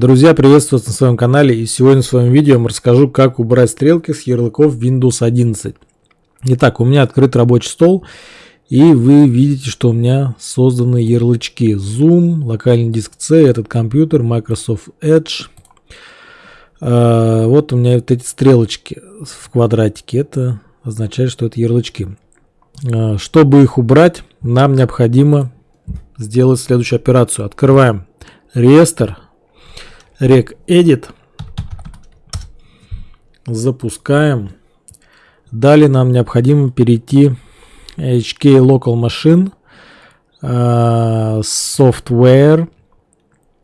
Друзья, приветствую вас на своем канале и сегодня в своем видео я расскажу, как убрать стрелки с ярлыков Windows 11. Итак, у меня открыт рабочий стол и вы видите, что у меня созданы ярлычки Zoom, локальный диск C, этот компьютер, Microsoft Edge. А, вот у меня вот эти стрелочки в квадратике, это означает, что это ярлычки. А, чтобы их убрать, нам необходимо сделать следующую операцию. Открываем реестр rec edit запускаем далее нам необходимо перейти HK Local Machine uh, Software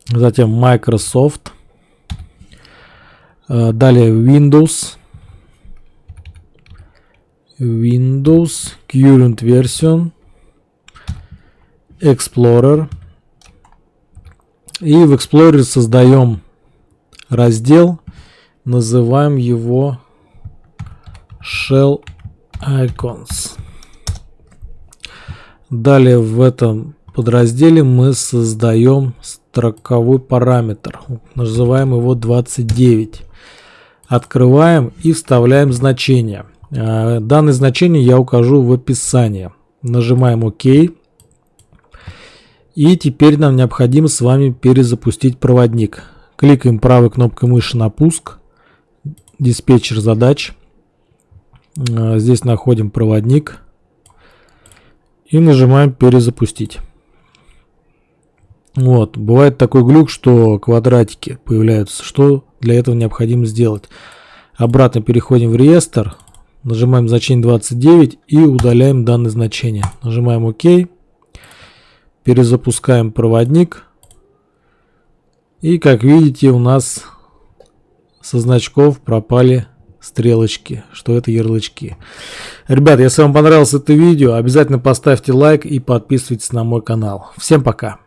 затем Microsoft uh, далее Windows Windows Current Version Explorer и в Explorer создаем раздел, называем его Shell Icons. Далее в этом подразделе мы создаем строковой параметр, называем его 29. Открываем и вставляем значение. А, данное значение я укажу в описании. Нажимаем ОК. И теперь нам необходимо с вами перезапустить проводник. Кликаем правой кнопкой мыши на пуск. Диспетчер задач. А, здесь находим проводник. И нажимаем перезапустить. Вот, бывает такой глюк, что квадратики появляются. Что для этого необходимо сделать? Обратно переходим в реестр, нажимаем значение 29 и удаляем данное значение. Нажимаем ОК, перезапускаем проводник. И как видите, у нас со значков пропали стрелочки, что это ярлычки. Ребят, если вам понравилось это видео, обязательно поставьте лайк и подписывайтесь на мой канал. Всем пока!